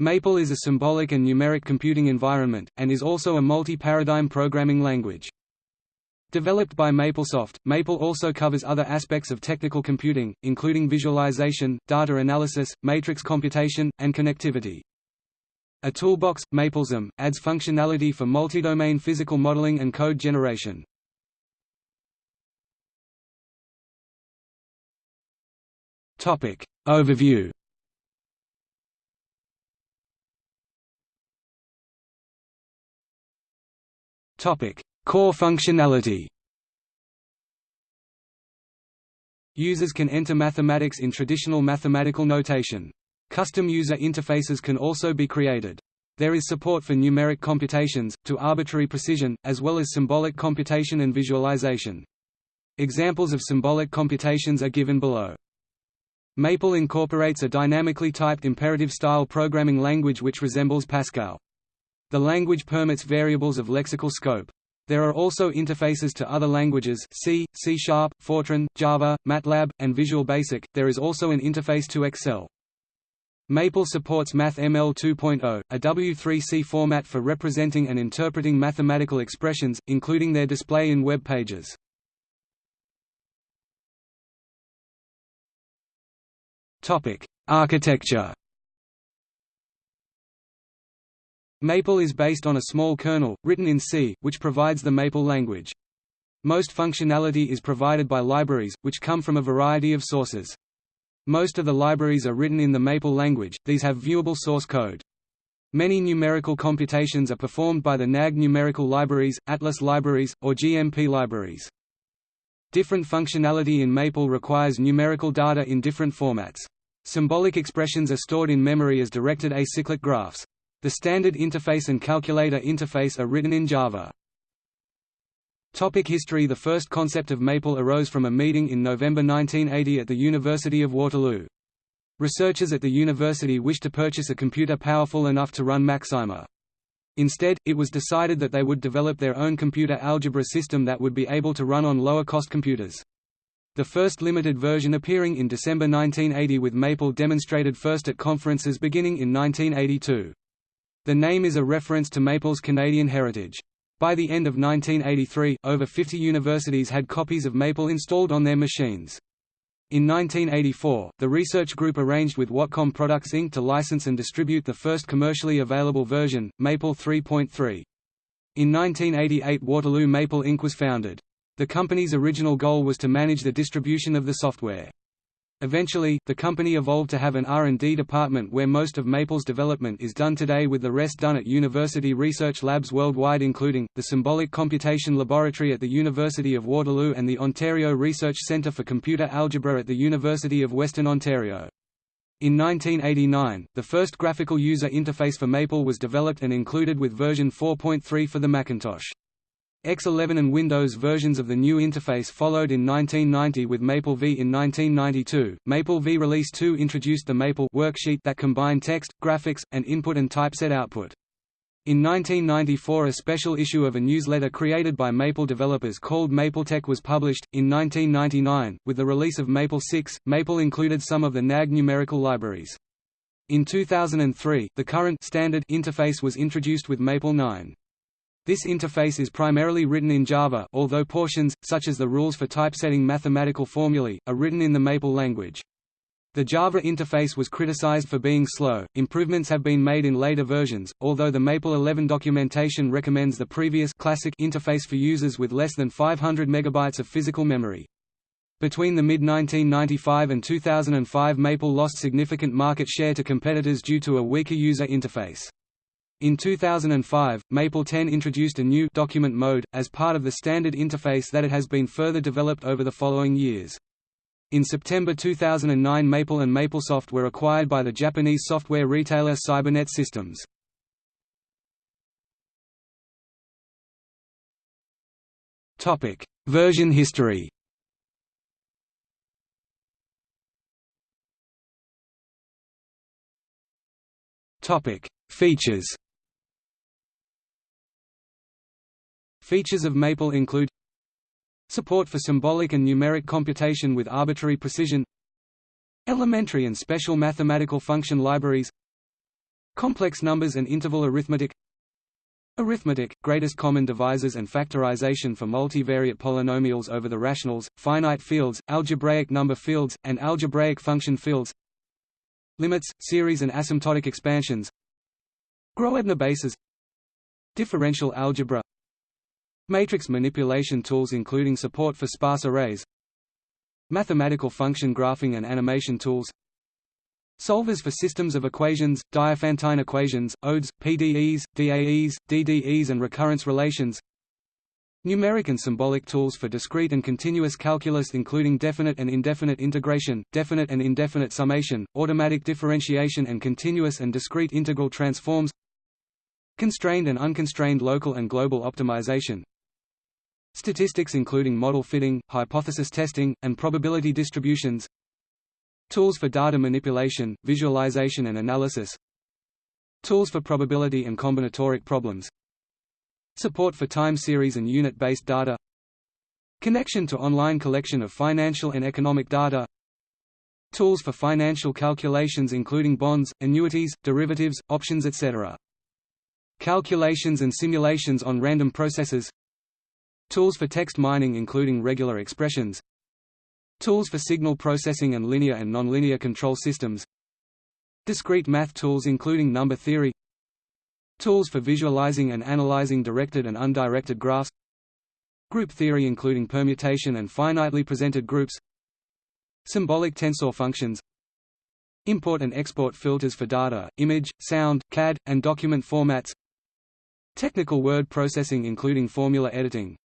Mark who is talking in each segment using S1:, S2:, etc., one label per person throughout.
S1: Maple is a symbolic and numeric computing environment, and is also a multi-paradigm programming language. Developed by MapleSoft, Maple also covers other aspects of technical computing, including visualization, data analysis, matrix computation, and connectivity. A toolbox, MapleSim, adds functionality for multi-domain physical modeling and code generation. Overview Core functionality Users can enter mathematics in traditional mathematical notation. Custom user interfaces can also be created. There is support for numeric computations, to arbitrary precision, as well as symbolic computation and visualization. Examples of symbolic computations are given below. Maple incorporates a dynamically typed imperative-style programming language which resembles Pascal. The language permits variables of lexical scope. There are also interfaces to other languages C, C Sharp, Fortran, Java, MATLAB, and Visual Basic. There is also an interface to Excel. Maple supports MathML 2.0, a W3C format for representing and interpreting mathematical expressions, including their display in web pages. Topic: Architecture Maple is based on a small kernel, written in C, which provides the Maple language. Most functionality is provided by libraries, which come from a variety of sources. Most of the libraries are written in the Maple language, these have viewable source code. Many numerical computations are performed by the NAG numerical libraries, Atlas libraries, or GMP libraries. Different functionality in Maple requires numerical data in different formats. Symbolic expressions are stored in memory as directed acyclic graphs. The standard interface and calculator interface are written in Java. Topic history The first concept of Maple arose from a meeting in November 1980 at the University of Waterloo. Researchers at the university wished to purchase a computer powerful enough to run Maxima. Instead, it was decided that they would develop their own computer algebra system that would be able to run on lower-cost computers. The first limited version appearing in December 1980 with Maple demonstrated first at conferences beginning in 1982. The name is a reference to Maple's Canadian heritage. By the end of 1983, over 50 universities had copies of Maple installed on their machines. In 1984, the research group arranged with Watcom Products Inc. to license and distribute the first commercially available version, Maple 3.3. In 1988 Waterloo Maple Inc. was founded. The company's original goal was to manage the distribution of the software. Eventually, the company evolved to have an R&D department where most of Maple's development is done today with the rest done at university research labs worldwide including, the Symbolic Computation Laboratory at the University of Waterloo and the Ontario Research Centre for Computer Algebra at the University of Western Ontario. In 1989, the first graphical user interface for Maple was developed and included with version 4.3 for the Macintosh. X11 and Windows versions of the new interface followed in 1990 with Maple V in 1992. Maple V Release 2 introduced the Maple worksheet that combined text, graphics, and input and typeset output. In 1994 a special issue of a newsletter created by Maple developers called MapleTech was published. In 1999, with the release of Maple 6, Maple included some of the NAG numerical libraries. In 2003, the current standard interface was introduced with Maple 9. This interface is primarily written in Java although portions, such as the rules for typesetting mathematical formulae, are written in the Maple language. The Java interface was criticized for being slow. Improvements have been made in later versions, although the Maple 11 documentation recommends the previous classic interface for users with less than 500 megabytes of physical memory. Between the mid-1995 and 2005 Maple lost significant market share to competitors due to a weaker user interface. In 2005, Maple 10 introduced a new document mode, as part of the standard interface that it has been further developed over the following years. In September 2009 Maple and MapleSoft were acquired by the Japanese software retailer Cybernet Systems. Version history Features Features of Maple include Support for symbolic and numeric computation with arbitrary precision Elementary and special mathematical function libraries Complex numbers and interval arithmetic Arithmetic, greatest common divisors and factorization for multivariate polynomials over the rationals, finite fields, algebraic number fields, and algebraic function fields Limits, series and asymptotic expansions Groebner bases Differential algebra Matrix manipulation tools including support for sparse arrays Mathematical function graphing and animation tools Solvers for systems of equations, Diophantine equations, ODEs, PDEs, DAEs, DDEs and recurrence relations Numeric and symbolic tools for discrete and continuous calculus including definite and indefinite integration, definite and indefinite summation, automatic differentiation and continuous and discrete integral transforms Constrained and unconstrained local and global optimization Statistics including model fitting, hypothesis testing, and probability distributions Tools for data manipulation, visualization and analysis Tools for probability and combinatoric problems Support for time series and unit-based data Connection to online collection of financial and economic data Tools for financial calculations including bonds, annuities, derivatives, options etc. Calculations and simulations on random processes Tools for text mining including regular expressions. Tools for signal processing and linear and nonlinear control systems. Discrete math tools including number theory. Tools for visualizing and analyzing directed and undirected graphs. Group theory including permutation and finitely presented groups. Symbolic tensor functions. Import and export filters for data, image, sound, CAD, and document formats. Technical word processing including formula editing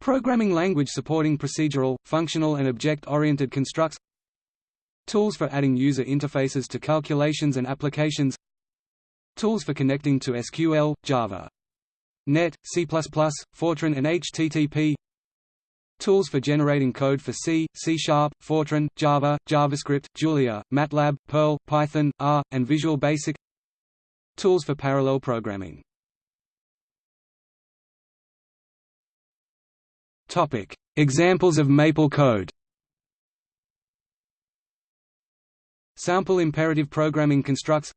S1: Programming language supporting procedural, functional and object-oriented constructs. Tools for adding user interfaces to calculations and applications. Tools for connecting to SQL, Java. Net, C++, Fortran and HTTP Tools for generating code for C, C Sharp, Fortran, Java, JavaScript, Julia, MATLAB, Perl, Python, R, and Visual Basic. Tools for parallel programming Examples of Maple code. Sample imperative programming constructs.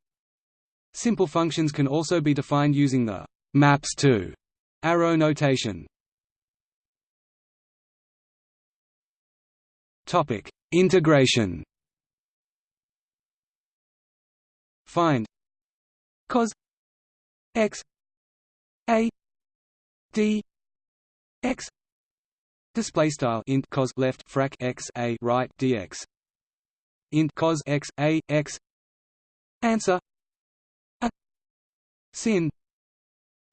S1: Simple functions can also be defined using the maps to arrow notation. Topic: Integration. Find cos x a d x Display style int cos left frac x a right dx. Int cos x a x. Answer a sin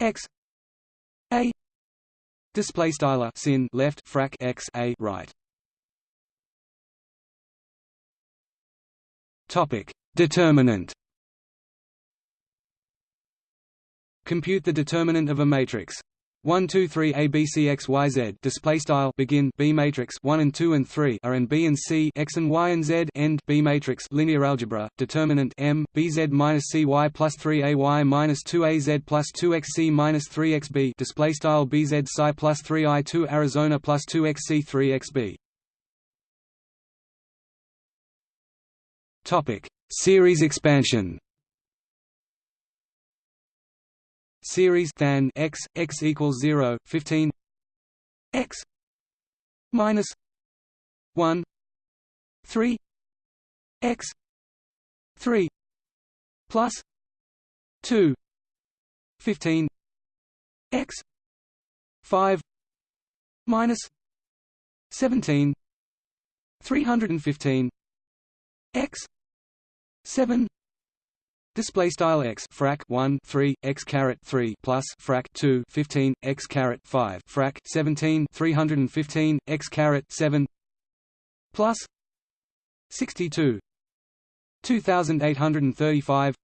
S1: x a. Display style sin left frac x a right. Topic determinant. Compute the determinant of a matrix 1 2 3 a b c x y z. Display style. Begin. B matrix. 1 and 2 and 3 are and b and c x and y and z. End. B matrix. Linear algebra. Determinant. M. B z minus c y plus 3 a y minus 2 a z plus 2 x c minus 3 x b. Display style. B z psi plus 3 i 2 arizona plus 2 x c 3 x b. Topic. Series expansion series than x x equals 0 15 x minus 1 3 x 3 plus 2 15 x 5 minus 17 315 x 7 Display style x frac 1 3 x caret 3 plus frac 2 15 x caret 5 frac 17 315 x caret 7 plus 62 2835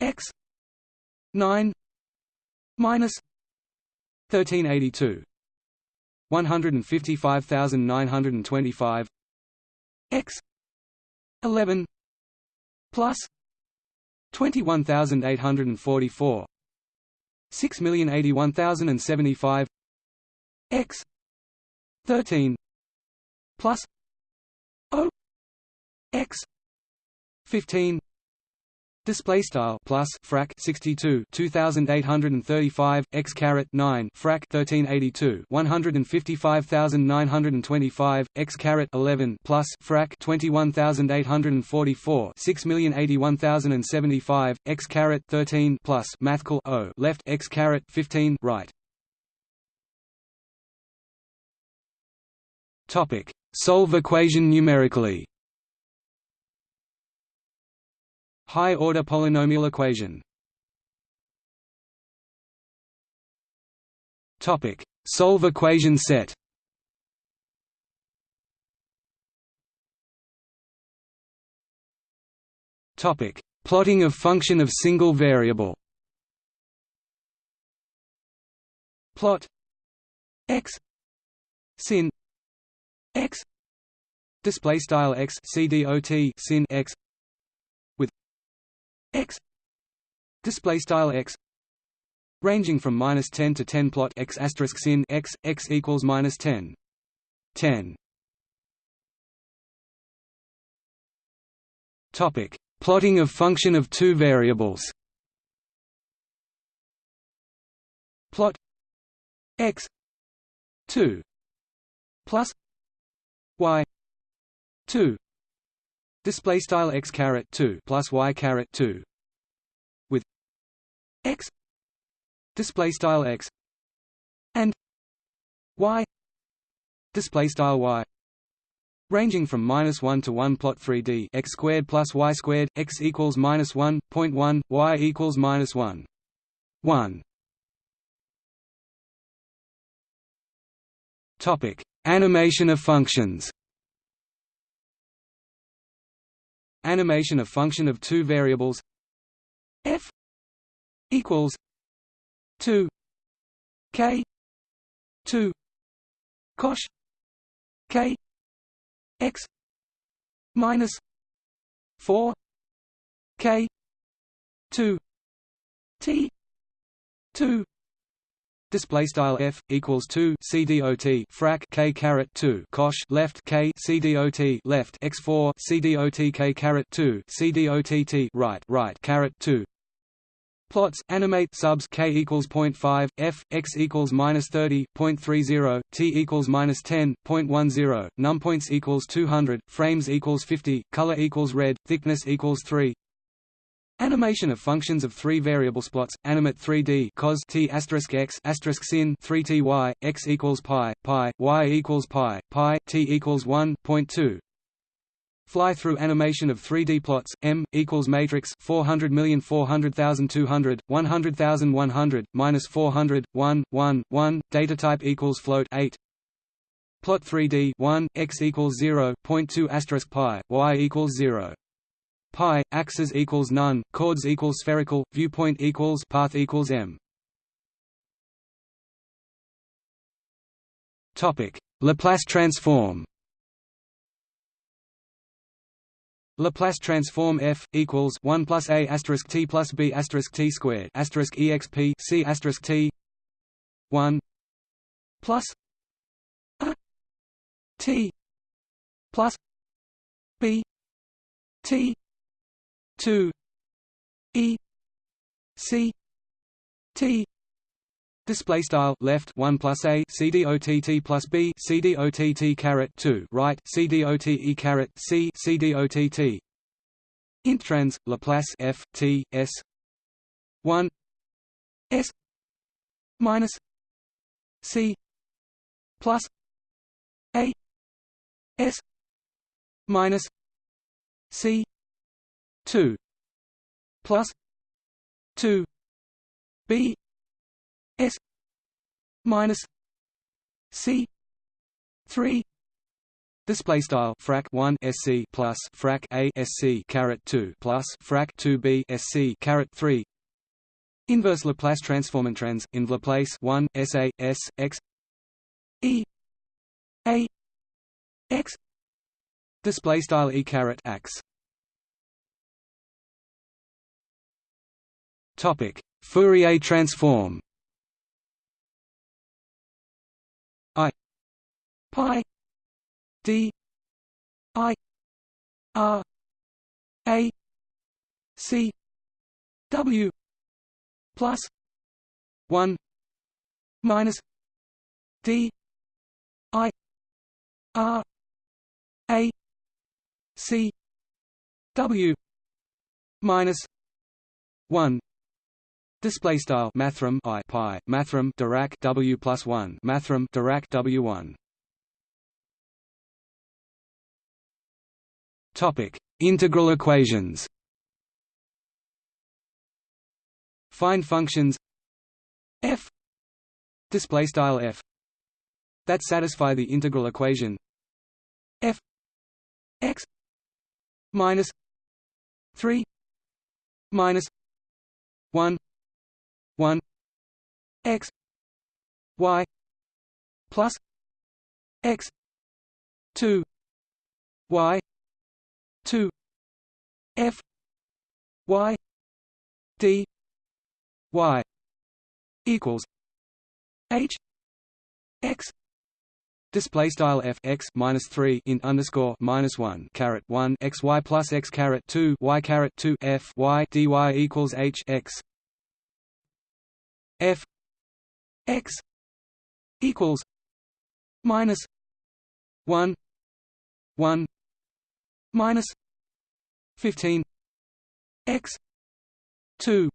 S1: x 9 minus 1382 155925 x 11 plus 21844 6081075 x. 13 plus. O. X. 15 Display style plus frac 62 2835 x caret 9 frac 1382 155925 x caret 11 plus frac 21844 6081075 x caret 13 plus mathcal o left x caret 15 right. Topic: Solve equation numerically. High-order polynomial equation. Topic: Solve equation set. Topic: Plotting of function of single variable. Plot. X. Sin. X. Display style x cdot sin x x. Display style x. Ranging from minus 10 to 10 plot x asterisk sin x x equals minus 10 10 topic. Plotting of function of two variables. Plot x 2 plus y 2 display style x caret 2 plus y caret 2 with x. Display style x. And y. Display style y. Ranging from minus 1 to 1 plot 3d x squared plus y squared x equals minus 1.1 y equals minus 1 1 topic. Animation of functions animation of function of two variables f equals 2 k 2 cosh k x minus 4 k 2 t 2 Display style f equals two cdot frac k caret two cosh left k left x four cdot k caret two cdott right right caret two Plots animate subs k equals 0.5, f x equals minus 30.30, t equals minus 10.10, num points equals 200, frames equals 50, color equals red, thickness equals 3. Animation of functions of three variable plots. Animate 3D cos t asterisk x asterisk sin 3 t y x equals pi pi y equals pi pi t equals 1.2. Fly through animation of 3D plots. M equals matrix 400 million 400,200 100,100 minus 400 1 1 1. Data type equals float 8. Plot 3D 1 x equals 0 0.2 asterisk pi y equals 0 pi axis equals none chords equals spherical viewpoint equals path equals m. Topic. Laplace transform. Laplace transform f equals one plus a asterisk t plus b asterisk t squared asterisk exp c asterisk t one plus a t plus b t 2 e c t Display style left one plus a c d o t t plus b c d o t t caret two right c d o t e caret c c d o t t. Intrans Laplace f t s one s minus c plus a s minus c 2 plus 2 b s minus c 3 Display style frac 1 sc plus frac a sc caret 2 plus frac 2 b sc caret 3 Inverse Laplace transform and trans in Laplace 1 sa s x e a x display style e caret x Topic: Fourier transform. I. Pi. D. I. R. A. C. W. Plus one minus D. I. R. A. C. W. Minus one Display style mathrm I pi mathrm Dirac W plus one mathrm Dirac W one. Topic: Integral equations. Find functions f display style f that satisfy the integral equation f x minus 3 minus 1 1 x y plus x 2 y 2 f y d y equals h x Display style f x minus three in underscore minus one caret one x y plus x caret two y caret two f y dy equals h x x equals minus one one minus fifteen x two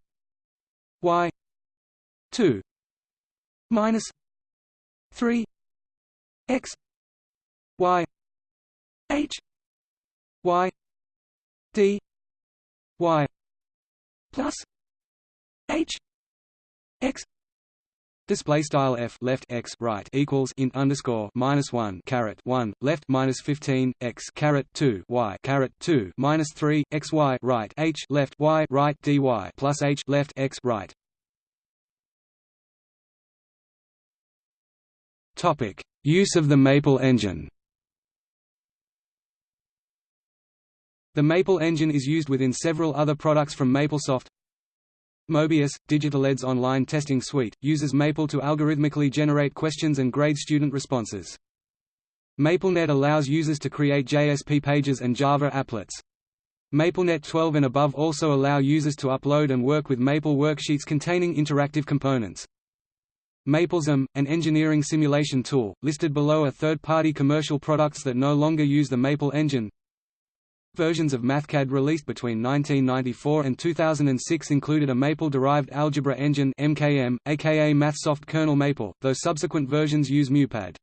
S1: y two minus three x y h y d y plus h x Display style f left x right equals int underscore minus one caret one left minus fifteen x caret two y caret two minus three x y right h left y right dy plus h left x right. Topic Use of the Maple engine The Maple engine is used within several other products from MapleSoft. Mobius, DigitalEd's online testing suite, uses Maple to algorithmically generate questions and grade student responses. MapleNet allows users to create JSP pages and Java applets. MapleNet 12 and above also allow users to upload and work with Maple worksheets containing interactive components. MapleSim, an engineering simulation tool, listed below are third-party commercial products that no longer use the Maple engine. Versions of MathCAD released between 1994 and 2006 included a Maple-derived algebra engine MKM, aka MathSoft kernel Maple, though subsequent versions use MuPad.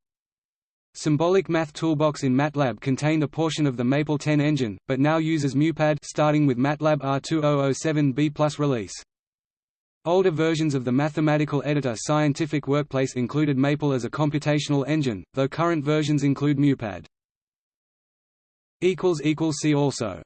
S1: Symbolic Math Toolbox in MATLAB contained a portion of the Maple 10 engine, but now uses MuPad starting with MATLAB R2007B release. Older versions of the mathematical editor Scientific Workplace included Maple as a computational engine, though current versions include MuPad. See also